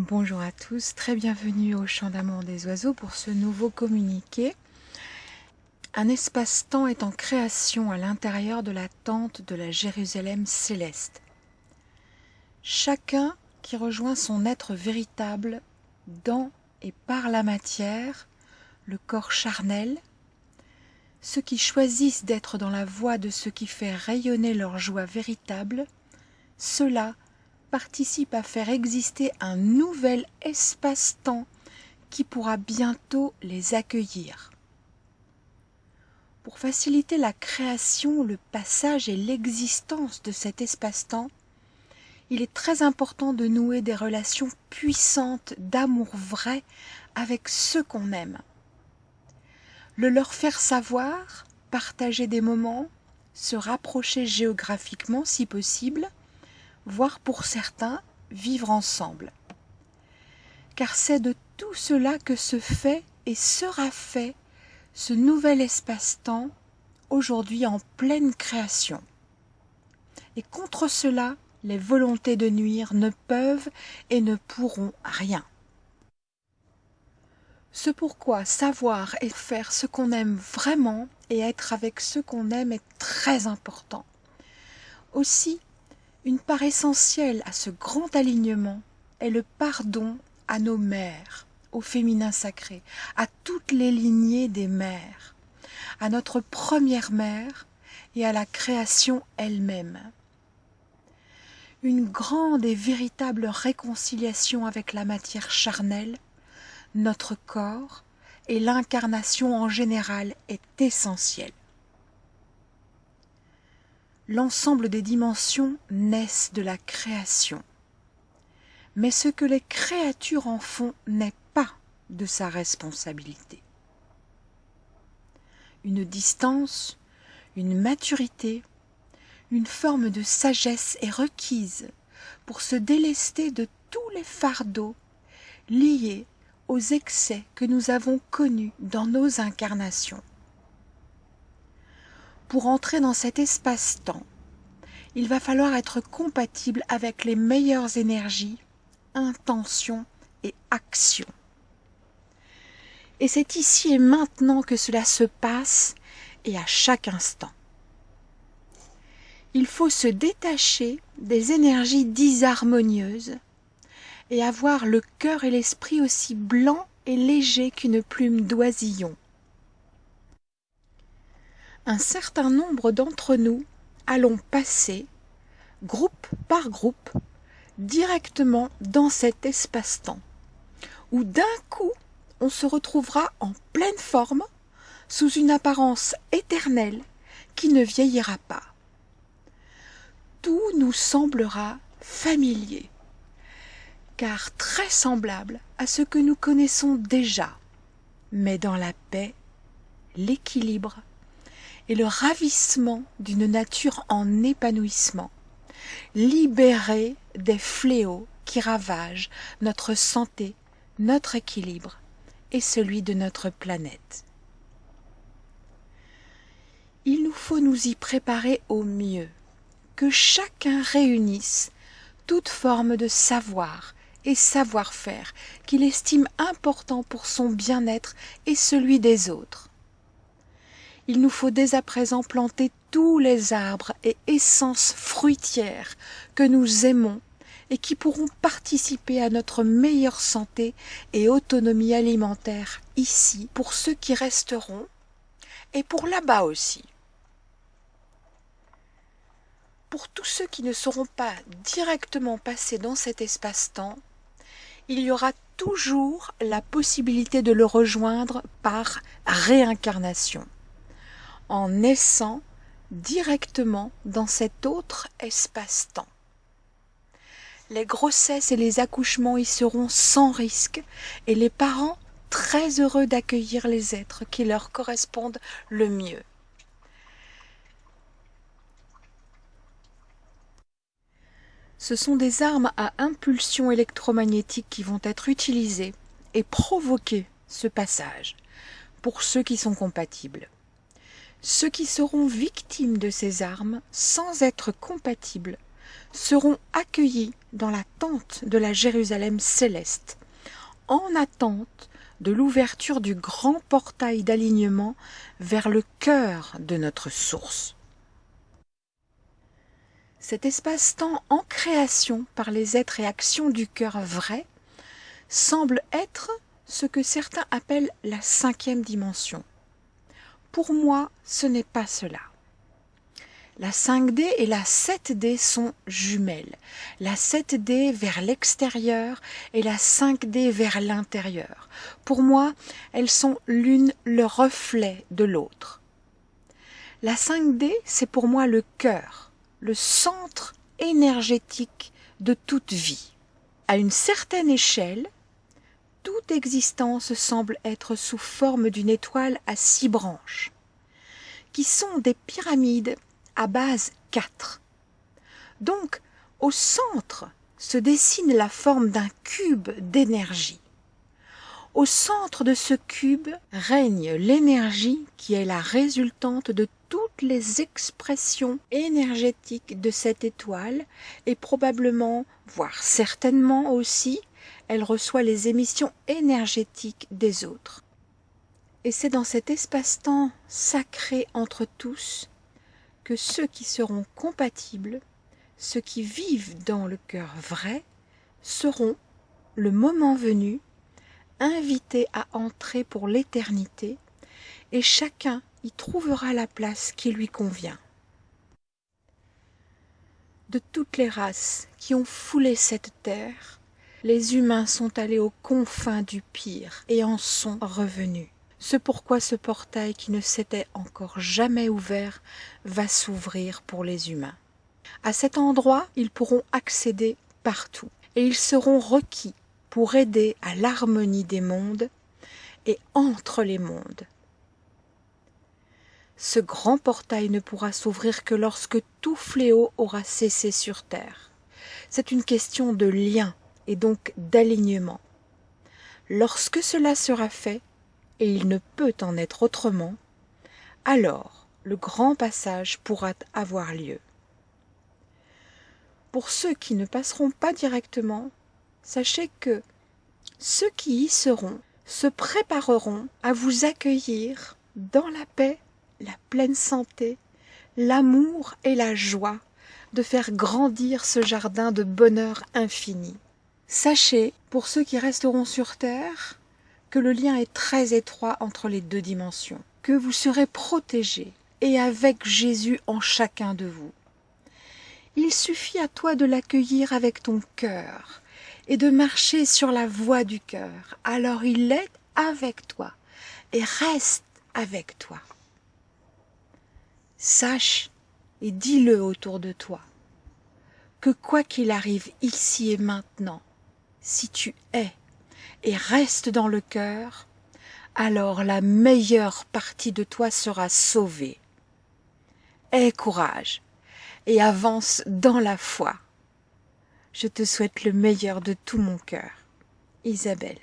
Bonjour à tous, très bienvenue au Chant d'amour des oiseaux pour ce nouveau communiqué. Un espace-temps est en création à l'intérieur de la tente de la Jérusalem céleste. Chacun qui rejoint son être véritable dans et par la matière, le corps charnel, ceux qui choisissent d'être dans la voie de ce qui fait rayonner leur joie véritable, ceux-là participent à faire exister un nouvel espace-temps qui pourra bientôt les accueillir. Pour faciliter la création, le passage et l'existence de cet espace-temps, il est très important de nouer des relations puissantes d'amour vrai avec ceux qu'on aime. Le leur faire savoir, partager des moments, se rapprocher géographiquement si possible, voire pour certains vivre ensemble. Car c'est de tout cela que se fait et sera fait ce nouvel espace-temps aujourd'hui en pleine création. Et contre cela, les volontés de nuire ne peuvent et ne pourront rien. Ce pourquoi savoir et faire ce qu'on aime vraiment et être avec ceux qu'on aime est très important. Aussi, une part essentielle à ce grand alignement est le pardon à nos mères, au féminin sacré, à toutes les lignées des mères, à notre première mère et à la création elle-même. Une grande et véritable réconciliation avec la matière charnelle, notre corps et l'incarnation en général est essentielle l'ensemble des dimensions naissent de la création. Mais ce que les créatures en font n'est pas de sa responsabilité. Une distance, une maturité, une forme de sagesse est requise pour se délester de tous les fardeaux liés aux excès que nous avons connus dans nos incarnations pour entrer dans cet espace-temps, il va falloir être compatible avec les meilleures énergies, intentions et actions. Et c'est ici et maintenant que cela se passe et à chaque instant. Il faut se détacher des énergies disharmonieuses et avoir le cœur et l'esprit aussi blancs et légers qu'une plume d'oisillon un certain nombre d'entre nous allons passer, groupe par groupe, directement dans cet espace-temps, où d'un coup on se retrouvera en pleine forme, sous une apparence éternelle qui ne vieillira pas. Tout nous semblera familier, car très semblable à ce que nous connaissons déjà, mais dans la paix, l'équilibre et le ravissement d'une nature en épanouissement, libérée des fléaux qui ravagent notre santé, notre équilibre et celui de notre planète. Il nous faut nous y préparer au mieux, que chacun réunisse toute forme de savoir et savoir-faire qu'il estime important pour son bien-être et celui des autres il nous faut dès à présent planter tous les arbres et essences fruitières que nous aimons et qui pourront participer à notre meilleure santé et autonomie alimentaire ici pour ceux qui resteront et pour là-bas aussi. Pour tous ceux qui ne seront pas directement passés dans cet espace-temps, il y aura toujours la possibilité de le rejoindre par réincarnation en naissant directement dans cet autre espace-temps. Les grossesses et les accouchements y seront sans risque et les parents très heureux d'accueillir les êtres qui leur correspondent le mieux. Ce sont des armes à impulsion électromagnétique qui vont être utilisées et provoquer ce passage pour ceux qui sont compatibles. Ceux qui seront victimes de ces armes sans être compatibles seront accueillis dans la tente de la Jérusalem céleste, en attente de l'ouverture du grand portail d'alignement vers le cœur de notre source. Cet espace-temps en création par les êtres et actions du cœur vrai semble être ce que certains appellent la cinquième dimension. Pour moi, ce n'est pas cela. La 5D et la 7D sont jumelles. La 7D vers l'extérieur et la 5D vers l'intérieur. Pour moi, elles sont l'une le reflet de l'autre. La 5D, c'est pour moi le cœur, le centre énergétique de toute vie. À une certaine échelle, toute existence semble être sous forme d'une étoile à six branches, qui sont des pyramides à base 4. Donc, au centre se dessine la forme d'un cube d'énergie. Au centre de ce cube règne l'énergie qui est la résultante de toutes les expressions énergétiques de cette étoile et probablement, voire certainement aussi, elle reçoit les émissions énergétiques des autres. Et c'est dans cet espace-temps sacré entre tous que ceux qui seront compatibles, ceux qui vivent dans le cœur vrai, seront, le moment venu, invités à entrer pour l'éternité, et chacun y trouvera la place qui lui convient. De toutes les races qui ont foulé cette terre, les humains sont allés aux confins du pire et en sont revenus. C'est pourquoi ce portail qui ne s'était encore jamais ouvert va s'ouvrir pour les humains. À cet endroit, ils pourront accéder partout, et ils seront requis pour aider à l'harmonie des mondes et entre les mondes. Ce grand portail ne pourra s'ouvrir que lorsque tout fléau aura cessé sur terre. C'est une question de lien et donc d'alignement. Lorsque cela sera fait, et il ne peut en être autrement, alors le grand passage pourra avoir lieu. Pour ceux qui ne passeront pas directement, sachez que ceux qui y seront se prépareront à vous accueillir dans la paix, la pleine santé, l'amour et la joie de faire grandir ce jardin de bonheur infini. Sachez, pour ceux qui resteront sur terre, que le lien est très étroit entre les deux dimensions, que vous serez protégés et avec Jésus en chacun de vous. Il suffit à toi de l'accueillir avec ton cœur et de marcher sur la voie du cœur. Alors il est avec toi et reste avec toi. Sache et dis-le autour de toi que quoi qu'il arrive ici et maintenant, si tu es et reste dans le cœur, alors la meilleure partie de toi sera sauvée. Aie courage et avance dans la foi. Je te souhaite le meilleur de tout mon cœur. Isabelle.